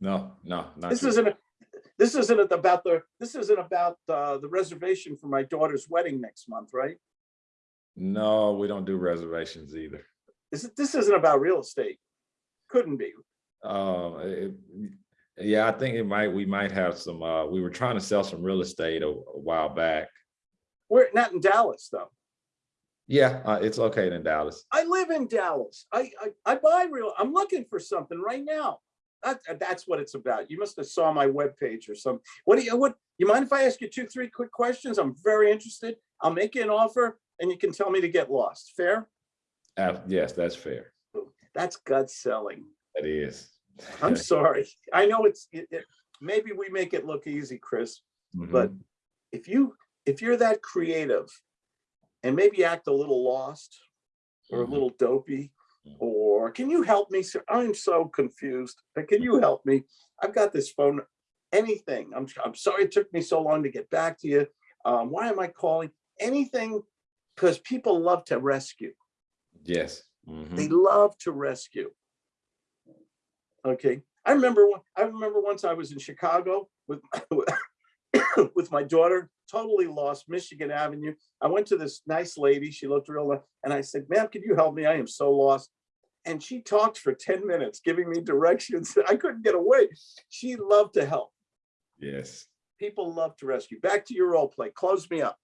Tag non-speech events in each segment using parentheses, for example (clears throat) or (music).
No, no, not This isn't, this isn't about the, this isn't about uh, the reservation for my daughter's wedding next month, right? No, we don't do reservations either. This, is- this isn't about real estate. Couldn't be. Uh, it- yeah, I think it might, we might have some, uh, we were trying to sell some real estate a a while back. We're not in Dallas, though. Yeah, uh, it's located in Dallas. I live in Dallas. I, I, I buy real, I'm looking for something right now. That, that's what it's about. You must have saw my webpage or some, what do you, what, you mind if I ask you two, three quick questions? I'm very interested. I'll make you an offer and you can tell me to get lost. Fair? Uh, yes, that's fair. That's gut selling. That is. I'm (laughs) sorry. I know it's, it, it, maybe we make it look easy, Chris. but- Mhm. If you, if you're that creative and maybe act a little lost or a Mhm. little dopey. Or can you help me, sir? I'm so confused. But Can you help me? I've got this phone, anything. I'm, I'm sorry it took me so long to get back to you. Um, why am I calling? Anything, because people love to rescue. Yes. mhm. They love to rescue. Okay, I remember, I remember once I was in Chicago with, (coughs) with my daughter, totally lost Michigan Avenue. I went to this nice lady, she looked real, and I said, ma'am, can you help me? I am so lost. And she talked for ten minutes, giving me directions. I couldn't get away. She loved to help. Yes. People love to rescue. Back to your role play. Close me up.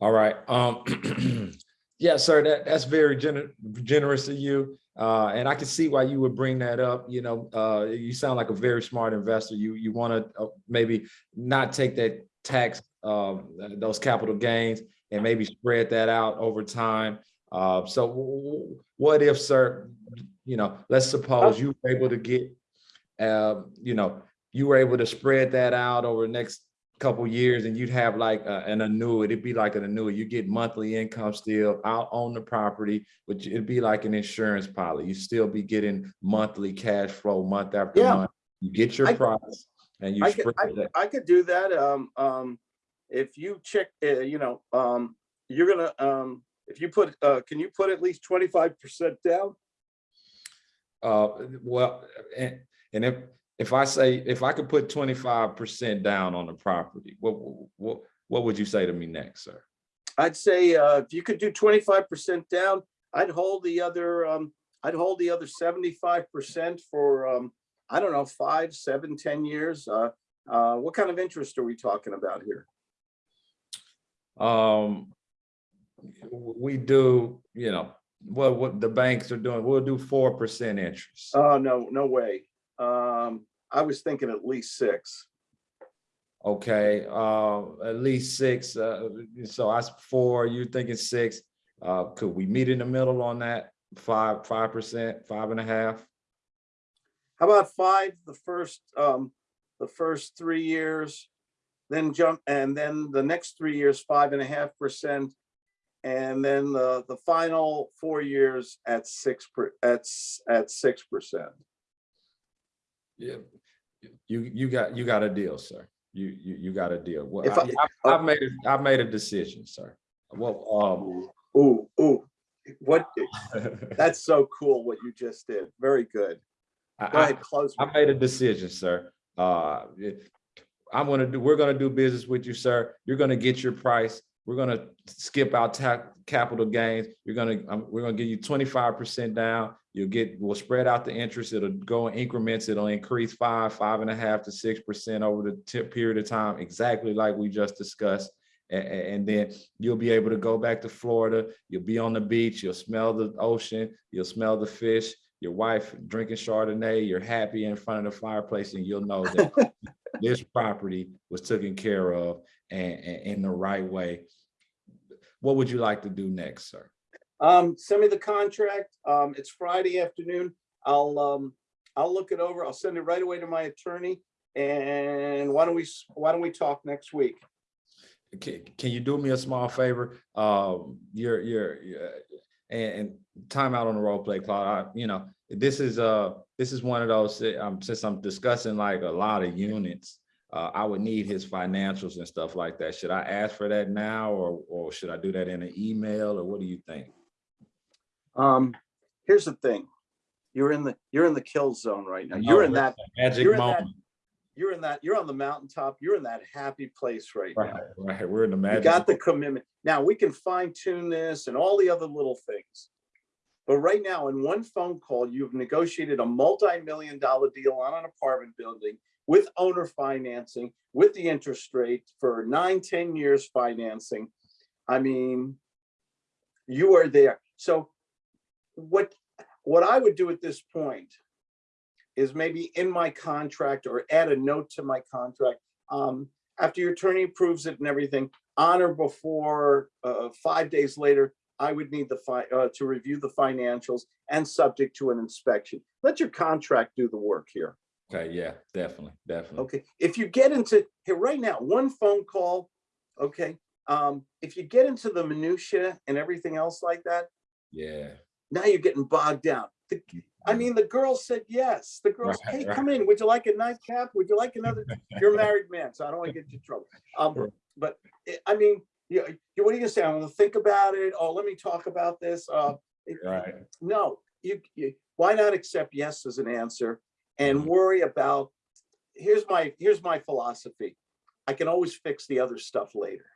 All right. Um, (clears throat) yeah, sir, that, that's very gener- generous of you. Uh, and I can see why you would bring that up. You know, uh, you sound like a very smart investor. You, you want to uh, maybe not take that tax, um, those capital gains and maybe spread that out over time. Uh, so what if, sir, you know, let's suppose you were able to get, um, you know, you were able to spread that out over the next couple years and you'd have like a- an annuity, it'd be like an annuity, you get monthly income still out on the property, but it'd be like an insurance policy. You still be getting monthly cash flow month after Yeah. month. You get your I- price and you I could, spread I. I could do that. Um, um, if you check, uh, you know, um, you're gonna, um, if you put, uh, can you put at least twenty-five percent down? Uh, well, and, and if, if I say, if I could put twenty-five percent down on the property, what, what, what would you say to me next, sir? I'd say, uh, if you could do twenty-five percent down, I'd hold the other, um, I'd hold the other seventy-five percent for, um, I don't know, five, seven, ten years. Uh, uh, what kind of interest are we talking about here? Um, we do, you know, what, what the banks are doing, we'll do four percent interest. Oh, no, no way. Um, I was thinking at least six. Okay, uh, at least six, uh, so I four, you're thinking six, uh, could we meet in the middle on that? Five, five percent, five and a half? How about five, the first, um, the first three years? Then jump, and then the next three years, five and a half percent. And then the, the final four years at six per, at, at six percent. Yeah. You, you got, you got a deal, sir. You, you, you got a deal. Well, If I, I- I- I've made, a- I've made a decision, sir. Well, um, Ooh, ooh, what, that's so cool what you just did. Very good. I- Go I- ahead, close. me. I made a decision, sir. Uh, it- I'm gonna do, we're gonna do business with you, sir. You're gonna get your price. We're gonna skip out tax capital gains. You're gonna, um, we're gonna give you twenty-five percent down. You'll get, we'll spread out the interest. It'll go in increments. It'll increase five, five and a half to six percent over the period of time, exactly like we just discussed. And then you'll be able to go back to Florida. You'll be on the beach. You'll smell the ocean. You'll smell the fish. Your wife drinking Chardonnay. You're happy in front of the fireplace and you'll know that (laughs) this property was taken care of and, and in the right way. What would you like to do next, sir? Um, send me the contract. Um, it's Friday afternoon. I'll, um, I'll look it over. I'll send it right away to my attorney. And why don't we, why don't we talk next week? Can, can you do me a small favor? Um, you're, you're- and, and time out on the role play, Claude, I, you know, this is, uh, this is one of those, um, since I'm discussing like a lot of units, uh, I would need his financials and stuff like that. Should I ask for that now or, or should I do that in an email or what do you think? Um, here's the thing. You're in the, you're in the kill zone right now. You're Oh, in that, Magic in that- moment. You're in that, you're on the mountaintop. You're in that happy place right now. Right, right. We're in the You got the commitment. Now, we can fine tune this and all the other little things. But right now, in one phone call, you've negotiated a multi-million dollar deal on an apartment building with owner financing, with the interest rate for nine ten years financing. I mean, you are there. So what, what I would do at this point is maybe in my contract or add a note to my contract. Um, after your attorney approves it and everything, on or before, uh, five days later, I would need the uh, to review the financials and subject to an inspection. Let your contract do the work here. Okay, yeah, definitely, definitely. Okay, if you get into, here, right now, one phone call, okay? Um, if you get into the minutia and everything else like that, Yeah. now you're getting bogged down. The- I mean, the girl said yes. The girls, Right, hey, come in. Would you like a nightcap? Would you like another? (laughs) You're a married man, so I don't want to get you in trouble. Um, but eh, I mean, you, you, what are you gonna say? I'm gonna think about it. Oh, let me talk about this. Uh, Right, no, you, you, why not accept yes as an answer and Mhm. worry about, here's my, here's my philosophy. I can always fix the other stuff later.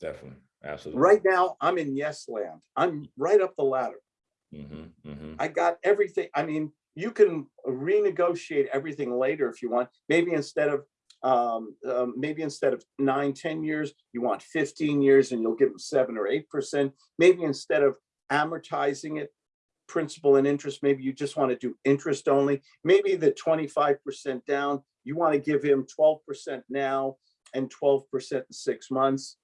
definitely, absolutely. Right now, I'm in yes land. I'm right up the ladder. Hmm hmm I got everything. I mean, you can renegotiate everything later if you want. Maybe instead of, um, um, maybe instead of nine, 10 years, you want 15 years and you'll give them seven or 8%. Maybe instead of amortizing it, principal and interest, maybe you just want to do interest only. Maybe the 25% down, you want to give him 12% now and 12% in six months.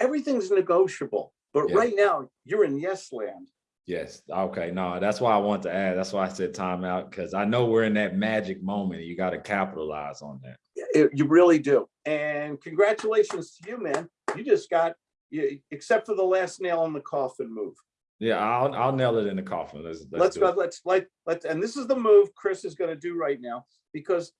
Everything's negotiable, but Yeah. right now you're in yes land. Yes, okay, no, that's why I want to add, that's why I said timeout, because I know we're in that magic moment, and you gotta capitalize on that. It- You really do. And congratulations to you, man. You just got, you, except for the last nail in the coffin move. Yeah, I'll, I'll nail it in the coffin, let's, let's Let's go, let's, like, let's, and this is the move Chris is gonna do right now, because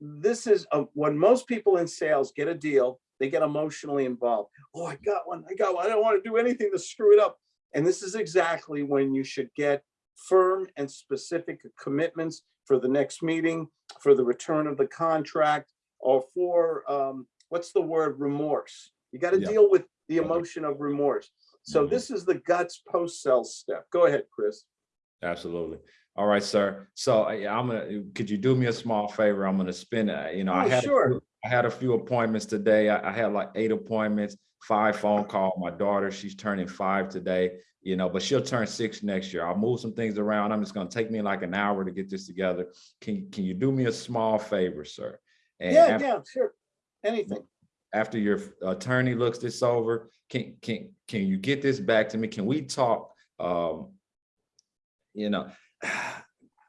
this is, uh, when most people in sales get a deal, they get emotionally involved. Oh, I got one, I got one. I don't want to do anything to screw it up. And this is exactly when you should get firm and specific commitments for the next meeting, for the return of the contract, or for, um, what's the word, remorse. You got to Yeah. deal with the emotion of remorse. So Mhm. this is the guts post-sell step. Go ahead, Chris. Absolutely. All right, sir. So I'm gonna, could you do me a small favor? I'm gonna spin. uh, you know, I Oh, had, a sure. few- I had a few appointments today. I, I had like eight appointments, five phone call. My daughter, she's turning five today, you know, but she'll turn six next year. I'll move some things around. I'm just gonna take me like an hour to get this together. Can, can you do me a small favor, sir? And Yeah, af- yeah, sure. Anything. After your attorney looks this over, can, can, can you get this back to me? Can we talk, um, you know, (sighs)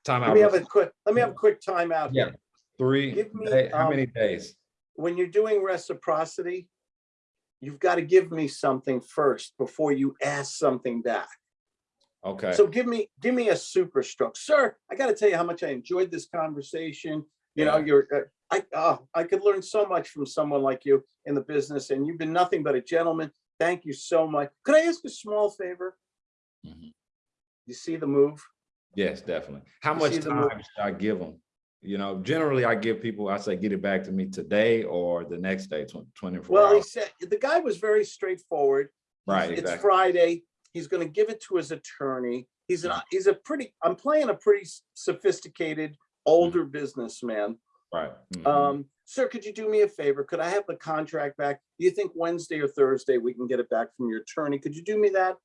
time out. Let me have a quick, let me have a quick timeout Yeah. here. Three, Give me, day- how um, many days? when you're doing reciprocity, you've got to give me something first before you ask something back. Okay, So give me, give me a super stroke. Sir, I got to tell you how much I enjoyed this conversation. You know, you're, uh, I, oh, I could learn so much from someone like you in the business and you've been nothing but a gentleman. Thank you so much. Could I ask a small favor? Mhm. You see the move? yes, definitely. How you much see the mo- time should I give them? You know, generally I give people, I say, get it back to me today or the next day, twen- twenty-four Well, he said, the guy was very straightforward. Right, It's exactly. Friday. He's gonna give it to his attorney. He's an, he's a pretty, I'm playing a pretty sophisticated, older businessman. Right. mhm. Um, sir, could you do me a favor? Could I have the contract back? Do you think Wednesday or Thursday we can get it back from your attorney? Could you do me that?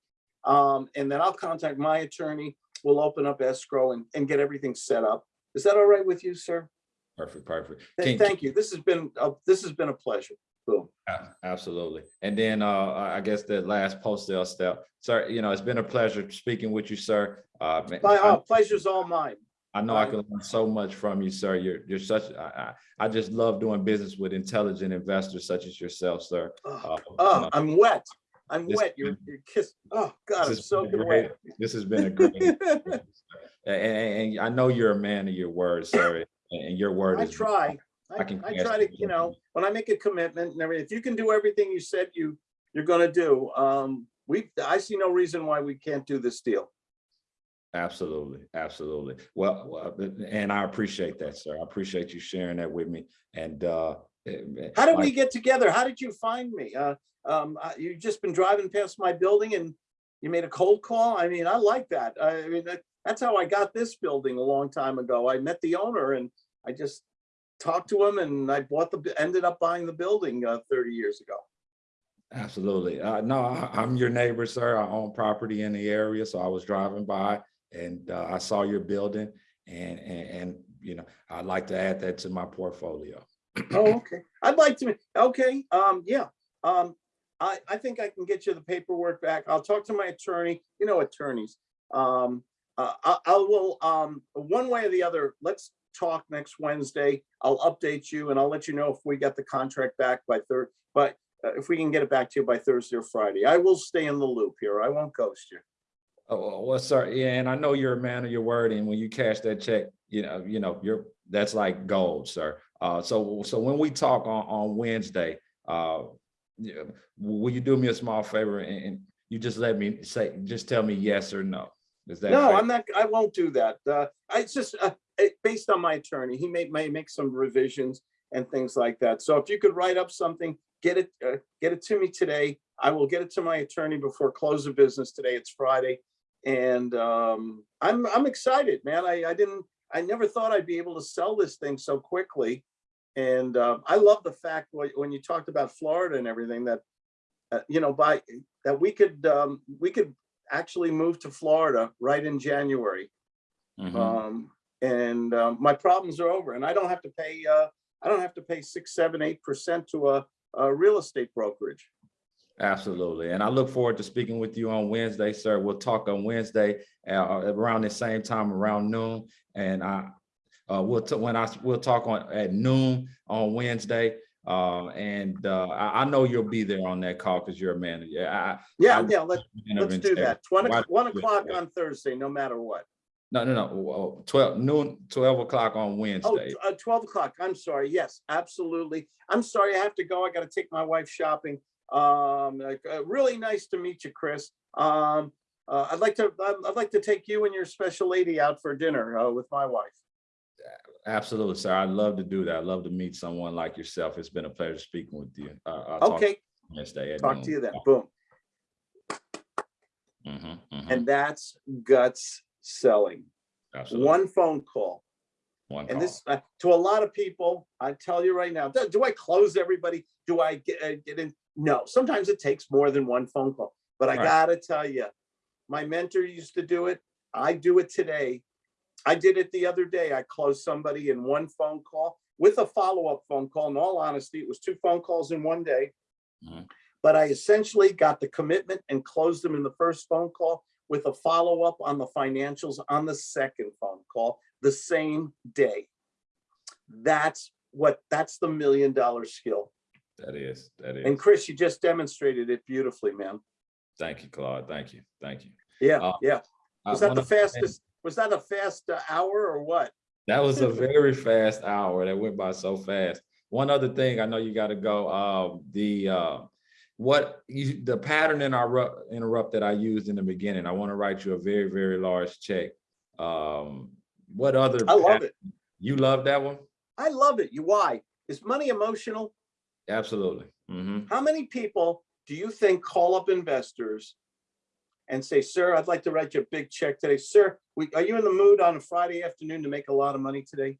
Um, and then I'll contact my attorney. We'll open up escrow and, and get everything set up. Is that all right with you, sir? Perfect, perfect. Th- Thank you. This has been, uh, this has been a pleasure. Boom. Absolutely. And then uh, I guess the last post-sale step, sir, you know, it's been a pleasure speaking with you, sir. Uh, My, uh, pleasure's all mine. I know I can learn so much from you, sir. You're, you're such, I, I, just love doing business with intelligent investors such as yourself, sir. Oh, Uh, oh, I'm wet. I'm This- wet. You're, you're kissed. Oh, God, I'm soaking wet. This has been a great, (laughs) (laughs) and, and- I know you're a man of your word, sir, and your word I try. I, I can I try to, you know, when I make a commitment and everything, if you can do everything you said you, you're gonna do, um, we, I see no reason why we can't do this deal. Absolutely, absolutely. Well, well, and I appreciate that, sir. I appreciate you sharing that with me. And uh. How did we get together? How did you find me? Uh, um, uh, you just been driving past my building and you made a cold call? I mean, I like that. I mean, that, that's how I got this building a long time ago. I met the owner and I just talked to him and I bought the, ended up buying the building, uh, thirty years ago. Absolutely. Uh, no, I- I'm your neighbor, sir. I own property in the area, so I was driving by and uh, I saw your building and, and, and, you know, I'd like to add that to my portfolio. Oh, okay. I'd like to, okay, um, yeah. Um, I, I think I can get you the paperwork back. I'll talk to my attorney, you know, attorneys. Um, uh, I, I will, um, one way or the other, let's talk next Wednesday. I'll update you and I'll let you know if we get the contract back by third, but uh, if we can get it back to you by Thursday or Friday. I will stay in the loop here. I won't ghost you. Oh, well, sir, yeah, and I know you're a man of your word, and when you cash that check, you know, you know, you're, that's like gold, sir. Uh, so, so when we talk on, on Wednesday, uh, will you do me a small favor and, and you just let me say, just tell me yes or no? Is that? No, fair? I'm not, I won't do that. Uh, I just, uh, based on my attorney, he may, may make some revisions and things like that. So if you could write up something, get it, uh, get it to me today. I will get it to my attorney before close of business today. It's Friday. And, um, I'm, I'm excited, man. I, I didn't, I never thought I'd be able to sell this thing so quickly. And, um, I love the fact when, you talked about Florida and everything that, uh, you know, by, that we could, um, we could actually move to Florida right in January. Mhm. Um, and, um, my problems are over and I don't have to pay, uh, I don't have to pay six, seven, eight percent to a, a real estate brokerage. Absolutely. And I look forward to speaking with you on Wednesday, sir. We'll talk on Wednesday uh, around the same time, around noon. And I, uh, we'll, when I, we'll talk on at noon on Wednesday. Uh, and uh, I, I know you'll be there on that call because you're a man. Yeah. Yeah, I- yeah, let's, let's do that. One, one o'clock on Thursday, no matter what. No, no, no, oh, twelve noon, twelve o'clock on Oh, Wednesday. t- uh, 12 o'clock. I'm sorry. Yes, absolutely. I'm sorry. I have to go. I got to take my wife shopping. Um, like, uh, really nice to meet you, Chris. Um, uh, I'd like to, I'd, I'd like to take you and your special lady out for dinner, uh, with my wife. Absolutely, sir. I'd love to do that. I'd love to meet someone like yourself. It's been a pleasure speaking with you. Uh, talk Okay, Wednesday. talk to you then. Boom. Mhm, mhm. And that's guts selling. Absolutely. One phone call. One And call. this, uh, to a lot of people, I tell you right now, do, do I close everybody? Do I get, uh, get in? No, sometimes it takes more than one phone call, but I Right. gotta tell you, my mentor used to do it. I do it today. I did it the other day. I closed somebody in one phone call with a follow-up phone call. In all honesty, it was two phone calls in one day. Mhm. But I essentially got the commitment and closed them in the first phone call with a follow-up on the financials on the second phone call the same day. That's what, that's the million dollar skill. That is, that And. Chris, you just demonstrated it beautifully, man. Thank you, Claude. Thank you. Thank you. Yeah, Uh, yeah. I Was that the fastest, was that a fast uh, hour or what? That was a (laughs) very fast hour. That went by so fast. One other thing, I know you got to go, um, the, uh, what you, the pattern in our interrupt that I used in the beginning, I want to write you a very, very large check. Um, what other? I love pat- it. You love that one? I love it. You, why? Is money emotional? Absolutely. hmm How many people do you think call up investors and say, sir, I'd like to write you a big check today. Sir, we, are you in the mood on a Friday afternoon to make a lot of money today?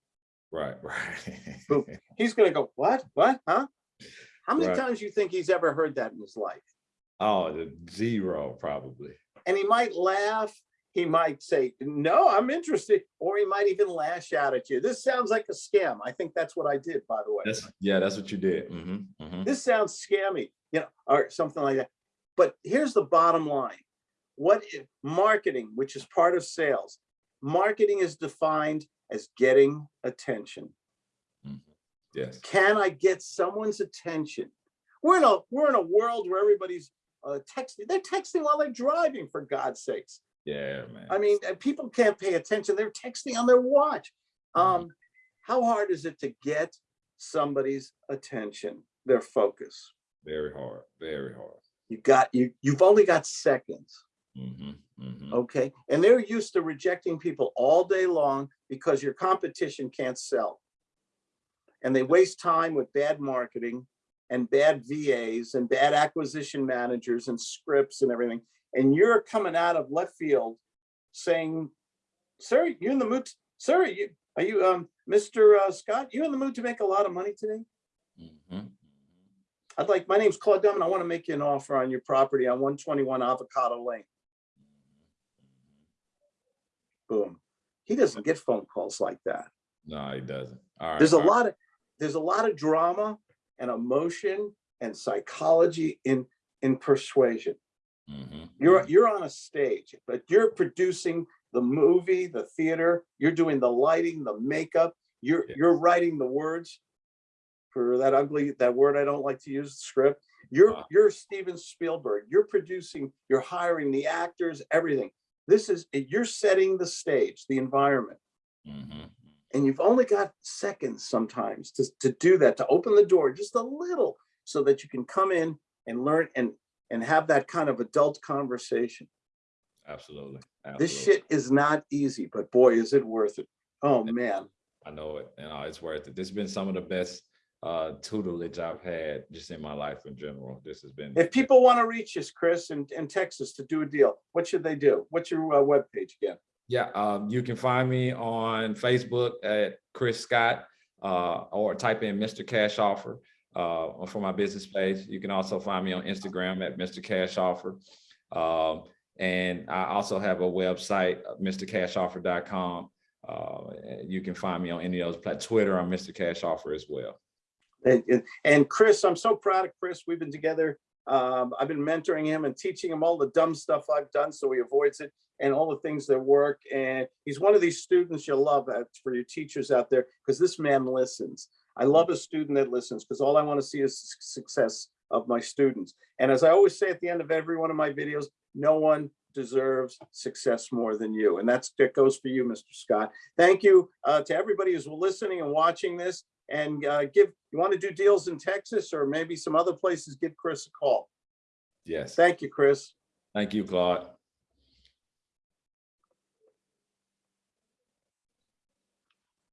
Right, (laughs) right. He's gonna go, what, what, huh? How many Right. times you think he's ever heard that in his life? Oh, zero probably. And he might laugh, he might say, no, I'm interested, or he might even lash out at you. This sounds like a scam. I think that's what I did, by the way. That's, yeah, that's what you did. hmm hmm This sounds scammy, you know, or something like that. But here's the bottom line. What i- marketing, which is part of sales, marketing is defined as getting attention. Yes. Can I get someone's attention? We're in a we're in a world where everybody's uh, texting. They're texting while they're driving, for God's sakes. Yeah, man. I mean, people can't pay attention. They're texting on their watch. Um, how hard is it to get somebody's attention, their focus? Very hard, very hard. You got you. You've only got seconds. Mhm, mhm. okay? And they're used to rejecting people all day long because your competition can't sell. And they waste time with bad marketing and bad VAs and bad acquisition managers and scripts and everything. And you're coming out of left field saying, sir, you in the mood, sir, you, are you, um, Mr. uh, Scott, you in the mood to make a lot of money today? Mhm. I'd like, my name's Claude Dunn, I want to make you an offer on your property on one twenty-one Avocado Lane. Boom. He doesn't get phone calls like that. No, he doesn't. All right. There's a lot of, there's a lot of drama and emotion and psychology in, in persuasion. Mhm, You're, you're on a stage, but you're producing the movie, the theater, you're doing the lighting, the makeup, you're, Yeah. you're writing the words for that ugly, that word I don't like to use, the script. You're, Wow. you're Steven Spielberg, you're producing, you're hiring the actors, everything. This is, you're setting the stage, the environment. Mhm, And you've only got seconds sometimes to, to do that, to open the door just a little so that you can come in and learn and, and have that kind of adult conversation. Absolutely. This shit is not easy, but boy, is it worth it. Oh, man. I know it, and uh, it's worth it. This has been some of the best uh tutelage I've had just in my life in general. This has been. If people want to reach us, Chris, in, in Texas to do a deal, what should they do? What's your uh, webpage again? Yeah, um, you can find me on Facebook at Chris Scott, uh, or type in Mr. Cash Offer, uh, for my business page. You can also find me on Instagram at Mr. Cash Offer. Um, and I also have a website, uh, mrcashoffer.com. Uh, you can find me on any of those, Twitter, I'm Mr. Cash Offer as well. And, and- and Chris, I'm so proud of Chris. We've been together. Um, I've been mentoring him and teaching him all the dumb stuff I've done so he avoids it and all the things that work. And he's one of these students you'll love uh, for your teachers out there because this man listens. I love a student that listens because all I want to see is success of my students. And as I always say at the end of every one of my videos, no one deserves success more than you. And that's, that goes for you, Mr. Scott. Thank you uh, to everybody who's listening and watching this and uh, give, you want to do deals in Texas or maybe some other places, give Chris a call. Yes. Thank you, Chris. Thank you, Claude.